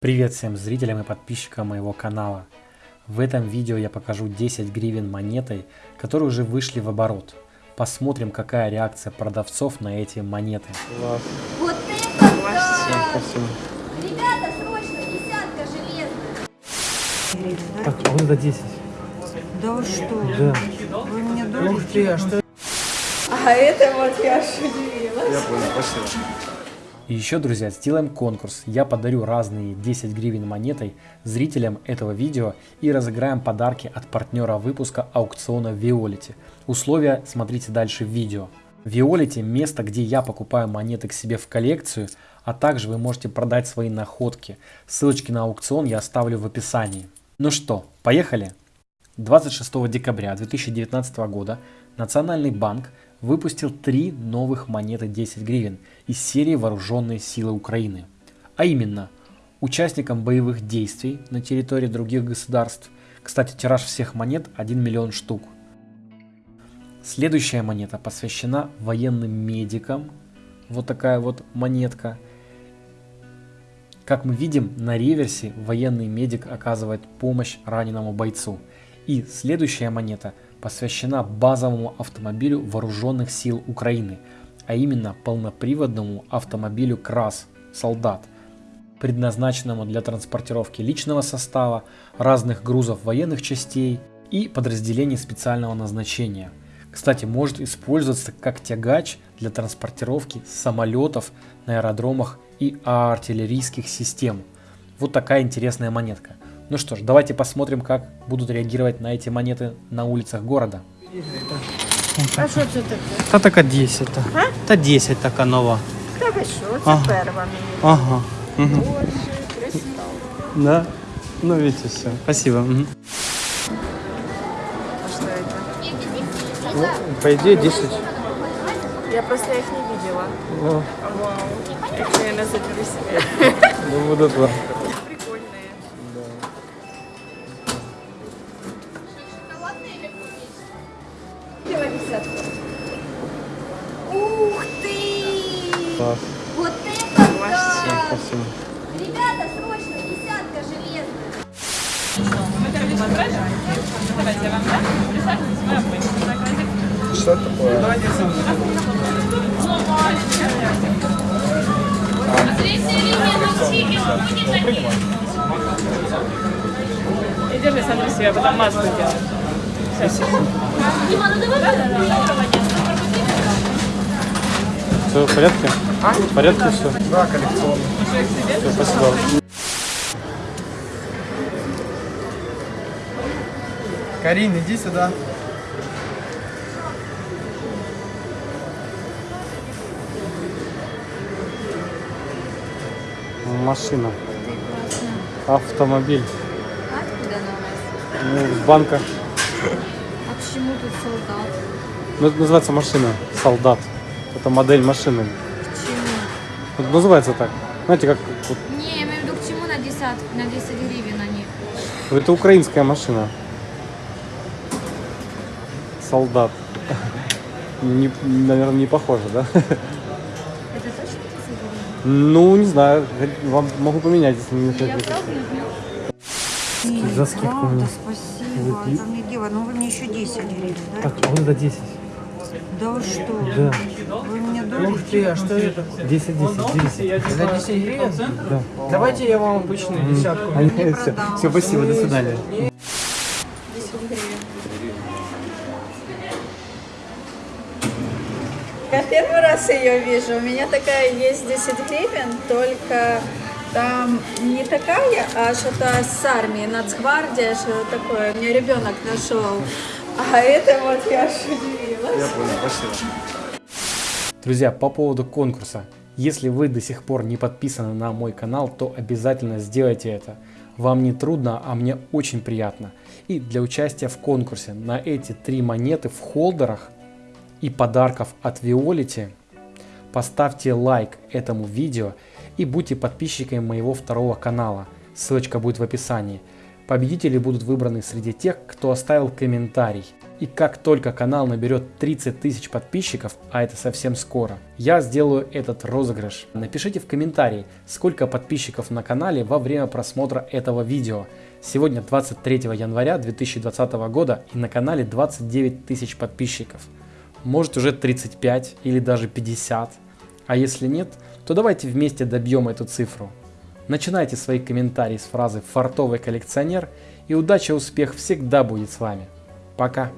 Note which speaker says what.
Speaker 1: Привет всем зрителям и подписчикам моего канала. В этом видео я покажу 10 гривен монетой, которые уже вышли в оборот. Посмотрим, какая реакция продавцов на эти монеты.
Speaker 2: Класс.
Speaker 3: Вот это да!
Speaker 2: Всем спасибо.
Speaker 3: Ребята, срочно, десятка железная.
Speaker 1: Так, а вот это 10.
Speaker 4: Да вы что?
Speaker 1: Да.
Speaker 4: Вы меня дурите?
Speaker 2: Ух ты, а что?
Speaker 3: А это вот я аж удивилась.
Speaker 2: Я понял, спасибо.
Speaker 1: И еще, друзья, сделаем конкурс. Я подарю разные 10 гривен монетой зрителям этого видео и разыграем подарки от партнера выпуска аукциона Виолити. Условия смотрите дальше в видео. Виолити – место, где я покупаю монеты к себе в коллекцию, а также вы можете продать свои находки. Ссылочки на аукцион я оставлю в описании. Ну что, поехали? 26 декабря 2019 года Национальный банк выпустил три новых монеты 10 гривен из серии Вооруженные силы Украины. А именно, участникам боевых действий на территории других государств. Кстати, тираж всех монет 1 миллион штук. Следующая монета посвящена военным медикам. Вот такая вот монетка. Как мы видим, на реверсе военный медик оказывает помощь раненому бойцу. И следующая монета посвящена базовому автомобилю вооруженных сил Украины, а именно полноприводному автомобилю КРАС «Солдат», предназначенному для транспортировки личного состава, разных грузов военных частей и подразделений специального назначения. Кстати, может использоваться как тягач для транспортировки самолетов на аэродромах и артиллерийских систем. Вот такая интересная монетка. Ну что ж, давайте посмотрим, как будут реагировать на эти монеты на улицах города.
Speaker 4: А що це таке?
Speaker 2: Та така 10. Та, та 10 така нова.
Speaker 4: Та ви що? Це
Speaker 2: Ага.
Speaker 4: перва мені.
Speaker 2: Ага. Угу.
Speaker 4: Боже, кристал.
Speaker 2: Да. Ну, видите, все. Спасибо. Мгм.
Speaker 4: А что это?
Speaker 2: Ну, по идее 10.
Speaker 4: Я просто их не видела.
Speaker 2: Ну,
Speaker 4: Вау. Их, наверное, заберу себе.
Speaker 2: ну, вот это.
Speaker 3: Давай десятку. Ух ты!
Speaker 2: Класс.
Speaker 3: Вот это
Speaker 2: Всем
Speaker 3: да!
Speaker 2: спасибо.
Speaker 3: Ребята, срочно, десятка железная.
Speaker 2: Что такое?
Speaker 5: И держи сам на себя, потом маску делай.
Speaker 2: Все в порядке? А? В порядке все? Да, коллекционно. Все, спасибо.
Speaker 6: Карин, иди сюда.
Speaker 2: Машина. Автомобиль.
Speaker 3: Откуда она у нас?
Speaker 2: Ну, с банка.
Speaker 3: А почему тут солдат?
Speaker 2: Ну, это называется машина. Солдат. Это модель машины.
Speaker 3: Почему?
Speaker 2: Вот называется так. Знаете, как вот,
Speaker 3: Не, я имею в виду, к чему на 10, на 10 гривен они?
Speaker 2: это украинская машина. Солдат. Не, наверное, не похоже, да?
Speaker 3: Это точно 10 гривен?
Speaker 2: Ну, не знаю. Вам могу поменять, если не
Speaker 3: Я пробую.
Speaker 2: За скидку
Speaker 4: Правда, спасибо.
Speaker 2: Вот и-
Speaker 4: Это мне дело. Ну вы мне еще 10 гривен, да?
Speaker 1: Так, а вот это 10.
Speaker 4: Да вы что?
Speaker 1: Да.
Speaker 4: Вы меня
Speaker 6: Ух
Speaker 4: дурите?
Speaker 6: ты, а что это?
Speaker 1: 10, 10, 10.
Speaker 6: За 10 гривен?
Speaker 1: Да.
Speaker 6: Давайте я вам обычную десятку.
Speaker 2: Они-
Speaker 4: Не
Speaker 2: все, все, спасибо, до свидания.
Speaker 7: Я первый раз ее вижу. У меня такая есть 10 гривен, только там не такая, а что-то с армии, нацгвардия, что такое. Мне ребенок нашел. А это вот я удивилась.
Speaker 2: Я понял, спасибо.
Speaker 1: Друзья, по поводу конкурса. Если вы до сих пор не подписаны на мой канал, то обязательно сделайте это. Вам не трудно, а мне очень приятно. И для участия в конкурсе на эти три монеты в холдерах и подарков от Виолити поставьте лайк этому видео и будьте подписчиками моего второго канала. Ссылочка будет в описании. Победители будут выбраны среди тех, кто оставил комментарий. И как только канал наберет 30 тысяч подписчиков, а это совсем скоро, я сделаю этот розыгрыш. Напишите в комментарии, сколько подписчиков на канале во время просмотра этого видео. Сегодня 23 января 2020 года и на канале 29 тысяч подписчиков. Может уже 35 или даже 50. А если нет, то давайте вместе добьем эту цифру. Начинайте свои комментарии с фразы «фартовый коллекционер» и удача и успех всегда будет с вами. Пока!